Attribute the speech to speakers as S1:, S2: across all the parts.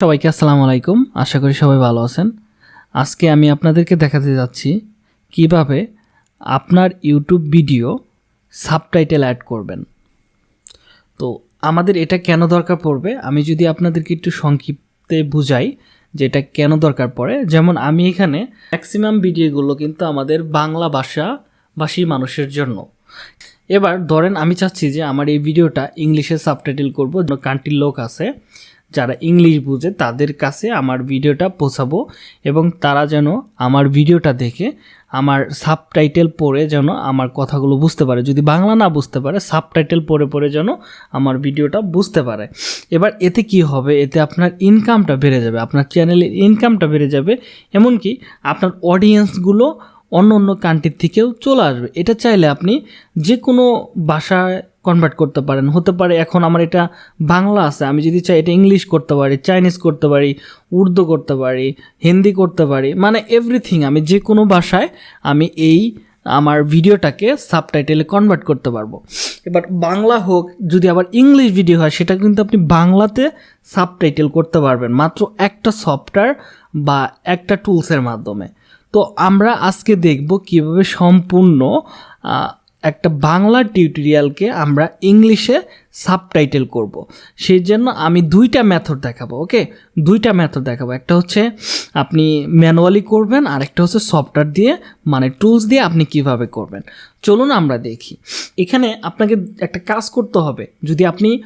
S1: সবাইকে আসসালামু আলাইকুম। আশা করি সবাই ভালো আছেন। আজকে আমি আপনাদেরকে দেখাতে যাচ্ছি কীভাবে আপনার ইউটিউব ভিডিও সাবটাইটেল অ্যাড করবেন। তো আমাদের এটা কেন দরকার পড়বে? আমি যদি আপনাদেরকে একটু সংক্ষিপ্তে বুঝাই যে এটা কেন দরকার পড়ে। যেমন আমি এখানে ম্যাক্সিমাম ভিডিওগুলো কিন্তু আমাদের বাংলা ভাষা ভাষী মানুষের জন্য। এবার ধরেন আমি চাচ্ছি যে আমার এই ভিডিওটা ইংলিশে সাবটাইটেল করব। কান্ট্রির লোক আছে। যারা ইংলিশ বুঝে তাদের কাছে আমার ভিডিওটা পৌঁছাবো এবং তারা যেন আমার ভিডিওটা দেখে আমার সাবটাইটেল পড়ে যেন আমার কথাগুলো বুঝতে পারে। যদি বাংলা না বুঝতে পারে সাবটাইটেল পড়ে পড়ে যেন আমার ভিডিওটা বুঝতে পারে। এবার এতে কি হবে? এতে আপনার ইনকামটা বেড়ে যাবে, আপনার চ্যানেলের ইনকামটা বেড়ে যাবে, এমনকি আপনার অডিয়েন্সগুলো অন্য অন্য কান্ট্রির থেকেও চলে আসবে। এটা চাইলে আপনি যে কোনো ভাষায় কনভার্ট করতে পারেন। হতে পারে এখন আমার এটা বাংলা আছে, আমি যদি চাই এটা ইংলিশ করতে পারি চাইনিজ করতে পারি, উর্দু করতে পারি, হিন্দি করতে পারি মানে এভরিথিং আমি যে কোনো ভাষায় আমি এই আমার ভিডিওটাকে সাবটাইটেলে কনভার্ট করতে পারব। এবার বাংলা হোক, যদি আবার ইংলিশ ভিডিও হয়, সেটা কিন্তু আপনি বাংলাতে সাবটাইটেল করতে পারবেন, মাত্র একটা সফটওয়্যার বা একটা টুলসের মাধ্যমে। তো আমরা আজকে দেখব কীভাবে সম্পূর্ণ একটা বাংলা টিউটোরিয়ালকে আমরা ইংলিশে সাবটাইটেল করব। সেই জন্য আমি দুইটা মেথড দেখাবো, ওকে? দুইটা মেথড দেখাবো। একটা হচ্ছে আপনি ম্যানুয়ালি করবেন, আর একটা হচ্ছে সফটওয়্যার দিয়ে মানে টুলস দিয়ে আপনি কীভাবে করবেন। চলুন আমরা দেখি। এখানে আপনাকে একটা কাজ করতে হবে। যদি আপনি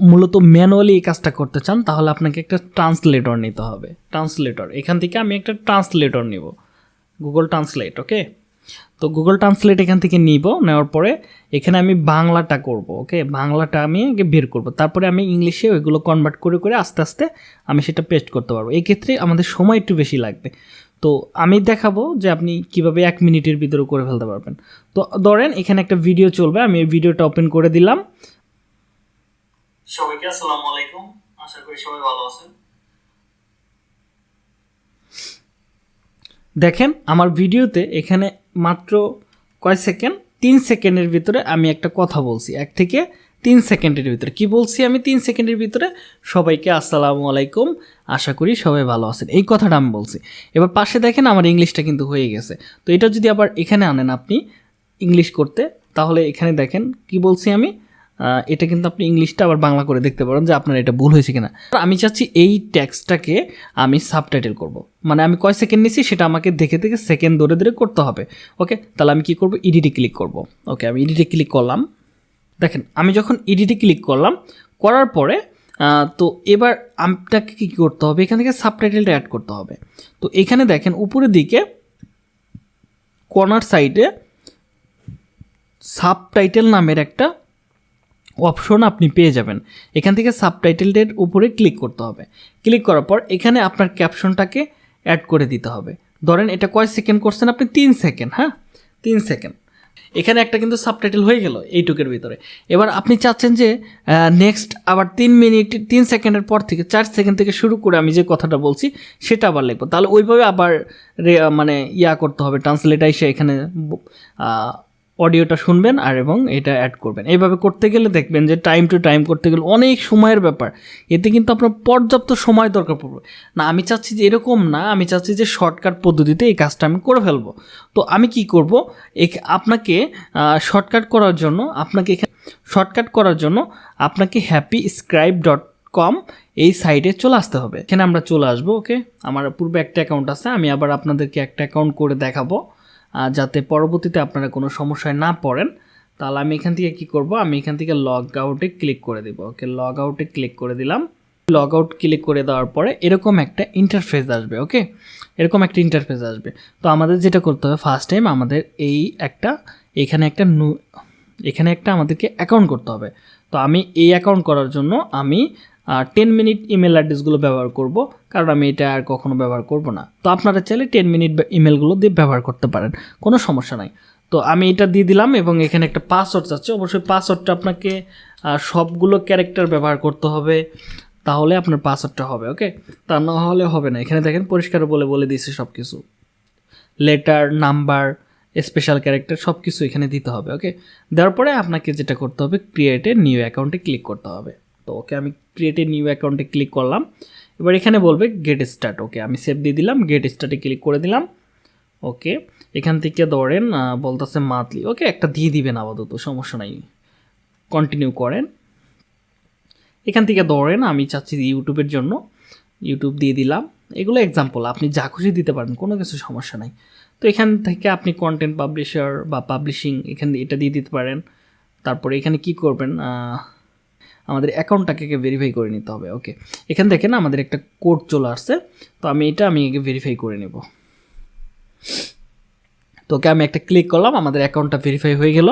S1: মূলত ম্যানুয়ালি এই কাজটা করতে চান, তাহলে আপনাকে একটা ট্রান্সলেটর নিতে হবে। ট্রান্সলেটর। এখান থেকে আমি একটা ট্রান্সলেটর নিব। Google translate, okay? তো গুগল ট্রান্সলেট এখান থেকে নিব নেওয়ার পরে এখানে আমি বাংলাটা করব ওকে বাংলাটা আমি আগে বের করব। তারপরে আমি ইংলিশে ওইগুলো কনভার্ট করে করে আস্তে আস্তে আমি সেটা পেস্ট করতে পারব। এই ক্ষেত্রে আমাদের সময় একটু বেশি লাগবে। তো আমি দেখাবো যে আপনি কীভাবে এক মিনিটের ভিতরে করে ফেলতে পারবেন। তো ধরেন এখানে একটা ভিডিও চলবে আমি এই ভিডিওটা ওপেন করে দিলাম। সবাইকে আসসালামু আলাইকুম। আশা করি সবাই ভালো আছেন। দেখেন আমার ভিডিওতে এখানে মাত্র কয় সেকেন্ড? তিন সেকেন্ডের ভিতরে আমি একটা কথা বলছি। এক থেকে তিন সেকেন্ডের ভিতরে। কি বলছি আমি তিন সেকেন্ডের ভিতরে? সবাইকে আসসালামু আলাইকুম। আশা করি সবাই ভালো আছেন। এই কথাটা আমি বলছি। এবার পাশে দেখেন আমার ইংলিশটা কিন্তু হয়ে গেছে। তো এটা যদি আবার এখানে আনেন আপনি ইংলিশ করতে, তাহলে এখানে দেখেন কি বলছি আমি? এটা কিন্তু আপনি ইংলিশটা আবার বাংলা করে দেখতে পারেন যে আপনার এটা ভুল হয়েছে কিনা। আমি চাচ্ছি এই ট্যাক্সটাকে আমি সাবটাইটেল করব। মানে আমি কয় সেকেন্ড নিছি সেটা আমাকে দেখে দেখে সেকেন্ড ধরে ধরে করতে হবে। ওকে? তাহলে আমি কি করব? ইডিটে ক্লিক করব। ওকে, আমি ইডিটে ক্লিক করলাম। দেখেন, আমি যখন ইডিটে ক্লিক করলাম, করার পরে তো এবার আপনাকে কী করতে হবে? এখান থেকে সাবটাইটেলটা অ্যাড করতে হবে। তো এখানে দেখেন, উপরের দিকে কর্নার সাইডে সাবটাইটেল নামের একটা অপশন আপনি পেয়ে যাবেন। এখান থেকে সাবটাইটেলের উপরে ক্লিক করতে হবে। ক্লিক করার পর এখানে আপনার ক্যাপশনটাকে অ্যাড করে দিতে হবে। ধরেন এটা কয় সেকেন্ড করছেন আপনি? তিন সেকেন্ড হ্যাঁ? তিন সেকেন্ড। এখানে একটা কিন্তু সাবটাইটেল হয়ে গেল এইটুকের ভিতরে। এবার আপনি চাচ্ছেন যে নেক্সট আবার তিন মিনিট, তিন সেকেন্ডের পর থেকে, চার সেকেন্ড থেকে শুরু করে আমি যে কথাটা বলছি, সেটা আবার লিখব। তাহলে ওইভাবে আবার মানে ইয়া করতে হবে ট্রান্সলেট এসে এখানে অডিওটা শুনবেন আর এবং এটা অ্যাড করবেন। এইভাবে করতে গেলে দেখবেন যে টাইম টু টাইম করতে গেলে অনেক সময়ের ব্যাপার। এতে কিন্তু আপনার পর্যাপ্ত সময় দরকার পড়বে। না, আমি চাচ্ছি যে এরকম না, আমি চাচ্ছি যে শর্টকাট পদ্ধতিতে এই কাজটা আমি করে ফেলব। তো আমি কি করব? আপনাকে শর্টকাট করার জন্য আপনাকে শর্টকাট করার জন্য আপনাকে হ্যাপি স্ক্রাইব ডট কম এই সাইটে চলে আসতে হবে। এখানে আমরা চলে আসব ওকে আমার পূর্বে একটা অ্যাকাউন্ট আছে, আমি আবার আপনাদেরকে একটা অ্যাকাউন্ট করে দেখাবো। যাতে পরবর্তীতে আপনারা কোনো সমস্যায় না পড়েন, তাহলে আমি এখান থেকে কি করব? আমি এখান থেকে লগ আউটে ক্লিক করে দিব। ওকে লগ আউটে ক্লিক করে দিলাম। লগ আউট ক্লিক করে দেওয়ার পরে এরকম একটা ইন্টারফেস আসবে ওকে এরকম একটা ইন্টারফেস আসবে। তো আমাদের যেটা করতে হবে ফার্স্ট টাইম আমাদের এই একটা, এখানে একটা এখানে একটা আমাদেরকে অ্যাকাউন্ট করতে হবে। তো আমি এই অ্যাকাউন্ট করার জন্য আমি টেন মিনিট ইমেল অ্যাড্রেসগুলো ব্যবহার করব, কারণ আমি এটা আর কখনো ব্যবহার করব না। তো আপনারা চাইলে টেন মিনিট ইমেলগুলো দিয়ে ব্যবহার করতে পারেন, কোনো সমস্যা নাই। তো আমি এটা দিয়ে দিলাম এবং এখানে একটা পাসওয়ার্ড চাচ্ছে অবশ্যই পাসওয়ার্ডটা আপনাকে সবগুলো ক্যারেক্টার ব্যবহার করতে হবে, তাহলে আপনার পাসওয়ার্ডটা হবে ওকে তা না হলে হবে না। এখানে দেখেন পরিষ্কার বলে বলে দিয়েছে সব কিছু লেটার নাম্বার স্পেশাল ক্যারেক্টার সব কিছু এখানে দিতে হবে ওকে দেওয়ার পরে আপনাকে যেটা করতে হবে ক্রিয়েটে নিউ অ্যাকাউন্টে ক্লিক করতে হবে। তো ওকে আমি ক্রিয়েটে নিউ অ্যাকাউন্টে ক্লিক করলাম। এবার এখানে বলবে গেট স্টার্ট ওকে আমি সেভ দিয়ে দিলাম গেট স্টার্টে ক্লিক করে দিলাম। ওকে এখান থেকে ধরেন বলতেছে মান্থলি ওকে একটা দিয়ে দিবেন আপাতত, সমস্যা নাই কন্টিনিউ করেন। এখান থেকে ধরেন, আমি চাচ্ছি ইউটিউবের জন্য, ইউটিউব দিয়ে দিলাম। এগুলো এক্সাম্পল আপনি যা খুশি দিতে পারেন, কোনো কিছু সমস্যা নাই। তো এখান থেকে আপনি কন্টেন্ট পাবলিশার বা পাবলিশিং এখানে এটা দিয়ে দিতে পারেন। তারপরে এখানে কি করবেন আমাদের অ্যাকাউন্টটাকে ভেরিফাই করে নিতে হবে ওকে এখান থেকে না আমাদের একটা কোড চলে আসছে, তো আমি এটা আমি ভেরিফাই করে নেব। তো ওকে আমি একটা ক্লিক করলাম, আমাদের অ্যাকাউন্টটা ভেরিফাই হয়ে গেল।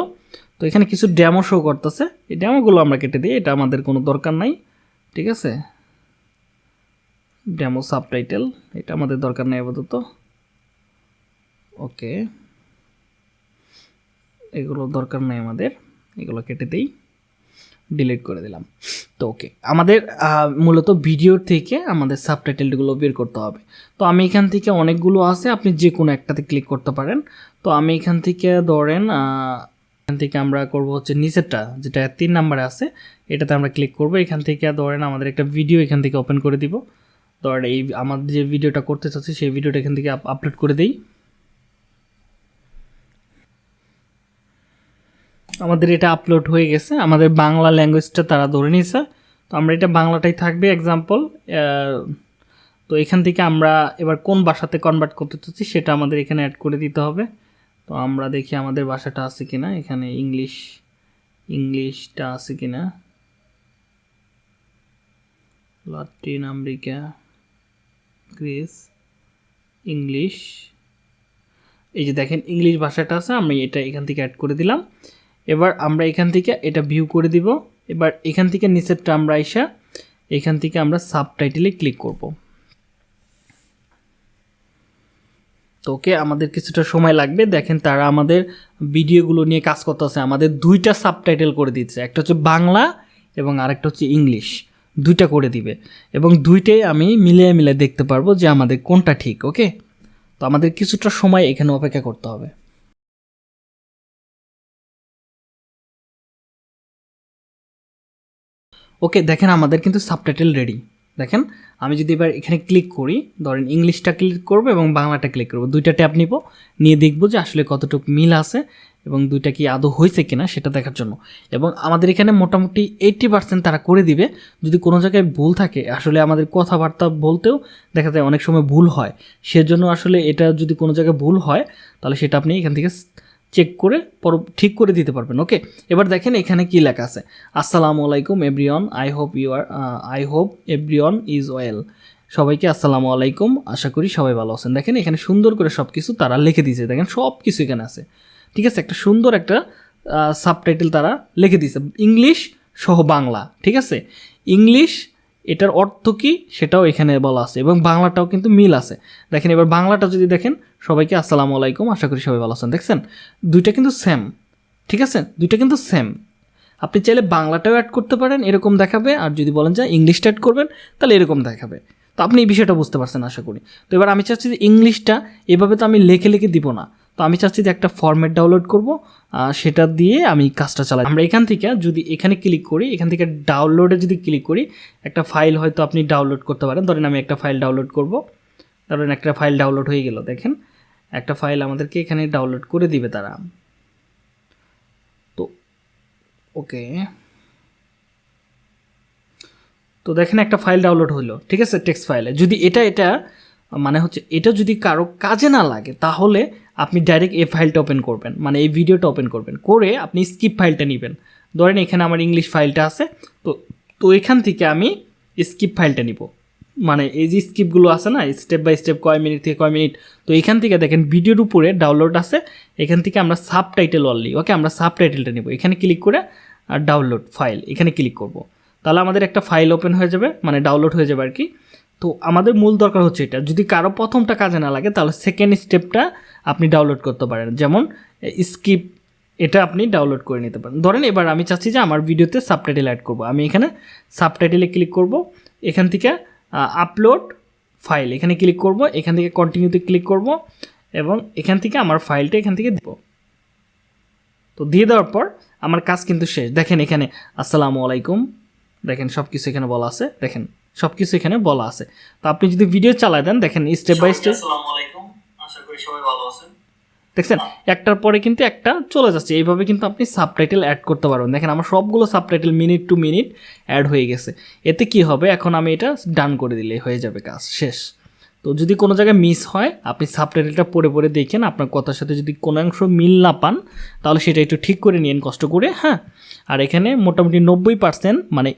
S1: তো এখানে কিছু ড্যামো শো করতেছে, এই ড্যামোগুলো আমরা কেটে দিই, এটা আমাদের কোনো দরকার নাই, ঠিক আছে? ড্যামো সাবটাইটেল এটা আমাদের দরকার নেই আপাতত ওকে এগুলো দরকার নেই আমাদের, এগুলো কেটে দিই। ডিলিট করে দিলাম। তো ওকে আমাদের মূলত ভিডিওর থেকে আমাদের সাবটাইটেলগুলো বের করতে হবে। তো আমি এখান থেকে অনেকগুলো আছে, আপনি যে কোনো একটাতে ক্লিক করতে পারেন। তো আমি এখান থেকে ধরেন এখান থেকে আমরা করব হচ্ছে নিচেরটা, যেটা তিন নাম্বারে আছে, এটাতে আমরা ক্লিক করব। এখান থেকে ধরেন আমাদের একটা ভিডিও এখান থেকে ওপেন করে দিব। ধরেন এই, আমাদের যে ভিডিওটা করতে চাচ্ছি, সেই ভিডিওটা এখান থেকে আপলোড করে দিই। আমাদের এটা আপলোড হয়ে গেছে। আমাদের বাংলা ল্যাঙ্গুয়েজটা তারা ধরে নিয়েছে। তো আমরা এটা বাংলাটাই থাকবে এক্সাম্পল তো এখান থেকে আমরা এবার কোন ভাষাতে কনভার্ট করতে চাচ্ছি সেটা আমাদের এখানে অ্যাড করে দিতে হবে। তো আমরা দেখি আমাদের ভাষাটা আছে কিনা। এখানে ইংলিশ ইংলিশটা আছে কিনা। লাতিন আমেরিকা গ্রিস ইংলিশ এই যে দেখেন ইংলিশ ভাষাটা আছে, আমি এটা এখান থেকে অ্যাড করে দিলাম। এবার আমরা এখান থেকে এটা ভিউ করে দিব। এবার এখান থেকে নিচেরটা আমরা আইসা, এখান থেকে আমরা সাবটাইটেলে ক্লিক করব। তো ওকে, আমাদের কিছুটা সময় লাগবে। দেখেন তারা আমাদের ভিডিওগুলো নিয়ে কাজ করতেছে। আমাদের দুইটা সাবটাইটেল করে দিচ্ছে। একটা হচ্ছে বাংলা এবং আরেকটা হচ্ছে ইংলিশ। দুইটা করে দিবে। এবং দুইটাই আমি মিলিয়ে মিলিয়ে দেখতে পারব যে আমাদের কোনটা ঠিক, ওকে? তো আমাদের কিছুটা সময় এখানে অপেক্ষা করতে হবে। ওকে দেখেন আমাদের কিন্তু সাবটাইটেল রেডি দেখেন, আমি যদি এবার এখানে ক্লিক করি, ধরেন ইংলিশটা ক্লিক করব এবং বাংলাটা ক্লিক করব। দুইটা ট্যাব নিব, নিয়ে দেখব যে আসলে কতটুকু মিল আছে এবং দুইটা কি আদৌ হয়েছে কিনা সেটা দেখার জন্য। এবং আমাদের এখানে মোটামুটি এইট্টি পার্সেন্ট তারা করে দিবে। যদি কোনো জায়গায় ভুল থাকে, আসলে আমাদের কথাবার্তা বলতেও দেখা যায় অনেক সময় ভুল হয়। সেজন্য আসলে এটা যদি কোনো জায়গায় ভুল হয়, তাহলে সেটা আপনি এখান থেকে চেক করে পর, ঠিক করে দিতে পারবেন ওকে এবার দেখেন এখানে কি লেখা আছে। আসসালামু আলাইকুম everyone I hope you are I hope everyone is well সবাইকে আসসালামু আলাইকুম, আশা করি সবাই ভালো আছেন। দেখেন এখানে সুন্দর করে সব কিছু তারা লিখে দিয়েছে। দেখেন সব কিছু এখানে আছে। ঠিক আছে, একটা সুন্দর একটা সাবটাইটেল তারা লিখে দিয়েছে। ইংলিশ সহ বাংলা, ঠিক আছে? ইংলিশ, এটার অর্থ কী সেটাও এখানে বলা আছে এবং বাংলাটাও কিন্তু মিল আছে। দেখেন এবার বাংলাটা যদি দেখেন সবাইকে আসসালামু আলাইকুম। আশা করি সবাই ভালো আছেন। দেখছেন, দুইটা কিন্তু সেম ঠিক আছে? দুইটা কিন্তু সেম আপনি চাইলে বাংলাটাও অ্যাড করতে পারেন, এরকম দেখাবে। আর যদি বলেন যে ইংলিশটা অ্যাড করবেন, তাহলে এরকম দেখাবে। তো আপনি এই বিষয়টা বুঝতে পারছেন, আশা করি। তো এবার আমি চাচ্ছি যে ইংলিশটা এভাবে তো আমি লেখে লেখে দিব না। তো আমি চাচ্ছি যে একটা ফরম্যাট ডাউনলোড করব সেটা দিয়ে আমি কাজটা চালাই। আমরা এখান থেকে যদি এখানে ক্লিক করি, এখান থেকে ডাউনলোডে যদি ক্লিক করি, একটা ফাইল হয়তো আপনি ডাউনলোড করতে পারেন। ধরেন আমি একটা ফাইল ডাউনলোড করব। ধরেন একটা ফাইল ডাউনলোড হয়ে গেল, দেখেন। একটা ফাইল আমাদেরকে এখানে ডাউনলোড করে দিবে তারা। তো ওকে তো দেখেন একটা ফাইল ডাউনলোড হলো, ঠিক আছে? টেক্সট ফাইলে যদি এটা এটা মানে হচ্ছে এটা যদি কারও কাজে না লাগে, তাহলে আপনি ডাইরেক্ট এই ফাইলটা ওপেন করবেন মানে এই ভিডিওটা ওপেন করবেন। করে আপনি স্কিপ ফাইলটা নেবেন। ধরেন এখানে আমার ইংলিশ ফাইলটা আছে, তো তো এখান থেকে আমি স্কিপ ফাইলটা নিব। মানে এই যে স্কিপগুলো আছে না স্টেপ বাই স্টেপ কয় মিনিট থেকে কয় মিনিট তো এখান থেকে দেখেন ভিডিওর উপরে ডাউনলোড আছে, এখান থেকে আমরা সাব টাইটেল অনলি ওকে আমরা সাব টাইটেলটা নিব। এখানে ক্লিক করে আর ডাউনলোড ফাইল এখানে ক্লিক করব। তাহলে আমাদের একটা ফাইল ওপেন হয়ে যাবে মানে ডাউনলোড হয়ে যাবে আর কি তো আমাদের মূল দরকার হচ্ছে এটা, যদি কারও প্রথমটা কাজে না লাগে, তাহলে সেকেন্ড স্টেপটা আপনি ডাউনলোড করতে পারেন। যেমন স্কিপ এটা আপনি ডাউনলোড করে নিতে পারেন। ধরেন এবার আমি চাচ্ছি যে আমার ভিডিওতে সাবটাইটেল অ্যাড করব। আমি এখানে সাবটাইটেলে ক্লিক করব, এখান থেকে আপলোড ফাইল এখানে ক্লিক করব এখান থেকে কন্টিনিউতে ক্লিক করব এবং এখান থেকে আমার ফাইলটা এখান থেকে দেব। তো দিয়ে দেওয়ার পর আমার কাজ কিন্তু শেষ। দেখেন এখানে আসসালামু আলাইকুম। দেখেন সব কিছু এখানে বলা আছে। দেখেন সব কিছু এখানে বলা আছে। তো আপনি যদি ভিডিও চালায় দেন দেখেন স্টেপ বাই স্টেপ
S2: আসসালামু আলাইকুম। আশা করি সবাই ভালো আছেন।
S1: দেখছেন? একটার পরে কিন্তু একটা চলে যাচ্ছে। এইভাবে কিন্তু আপনি সাবটাইটেল অ্যাড করতে পারবেন। দেখেন, আমার সবগুলো subtitle minute to minute add হয়ে গেছে। এতে কি হবে? এখন আমি এটা ডান করে দিলে হয়ে যাবে কাজ, শেষ। তো যদি কোনো জায়গায় মিস হয়, আপনি সাবটাইটেলটা পড়ে পড়ে দেখেন, আপনার কথার সাথে যদি কোনো অংশ মিল না পান, তাহলে সেটা একটু ঠিক করে নিন কষ্ট করে হ্যাঁ? আর এখানে মোটামুটি নব্বই পার্সেন্ট মানে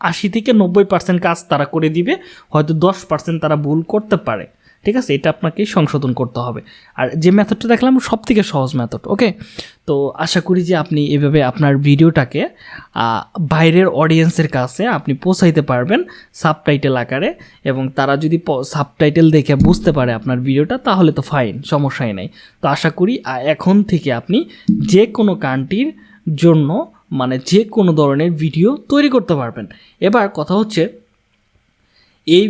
S1: আশি থেকে নব্বই পার্সেন্ট কাজ তারা করে দিবে। হয়তো দশ পার্সেন্ট তারা ভুল করতে পারে। ঠিক আছে? এটা আপনাকে সংশোধন করতে হবে। আর যে মেথডটা দেখলাম সব থেকে সহজ মেথড ওকে তো আশা করি যে আপনি এভাবে আপনার ভিডিওটাকে বাইরের অডিয়েন্সের কাছে আপনি পৌঁছাইতে পারবেন সাবটাইটেল আকারে এবং তারা যদি সাবটাইটেল দেখে বুঝতে পারে আপনার ভিডিওটা, তাহলে তো ফাইন সমস্যাই নাই। তো আশা করি এখন থেকে আপনি যে কোনো কান্ট্রির জন্য মানে যে কোনো ধরনের ভিডিও তৈরি করতে পারবেন। এবার কথা হচ্ছে এই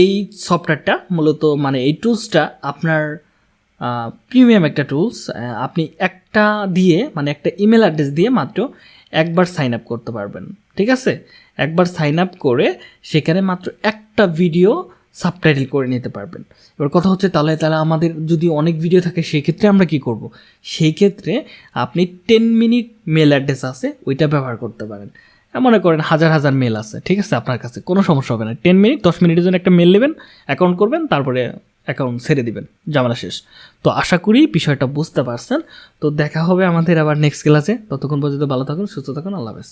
S1: এই সফটওয়্যারটা মূলত মানে এই টুলসটা আপনার প্রিমিয়াম একটা টুলস আপনি একটা দিয়ে মানে একটা ইমেল অ্যাড্রেস দিয়ে মাত্র একবার সাইন আপ করতে পারবেন। ঠিক আছে? একবার সাইন আপ করে সেখানে মাত্র একটা ভিডিও সাবটাইটেল করে নিতে পারবেন। এবার কথা হচ্ছে তাহলে তাহলে আমাদের যদি অনেক ভিডিও থাকে সেই ক্ষেত্রে আমরা কি করব? সেই ক্ষেত্রে আপনি টেন মিনিট মেল অ্যাড্রেস আছে, ওইটা ব্যবহার করতে পারেন। মনে করেন হাজার হাজার মেল আছে, ঠিক আছে আপনার কাছে, কোনো সমস্যা হবে না। টেন মিনিট দশ মিনিটের জন্য একটা মেল নেবেন অ্যাকাউন্ট করবেন, তারপরে অ্যাকাউন্ট ছেড়ে দিবেন জামালা শেষ। তো আশা করি বিষয়টা বুঝতে পারছেন। তো দেখা হবে আমাদের আবার নেক্সট ক্লাসে ততক্ষণ পর্যন্ত ভালো থাকুন, সুস্থ থাকুন, আল্লাহ হাফেজ।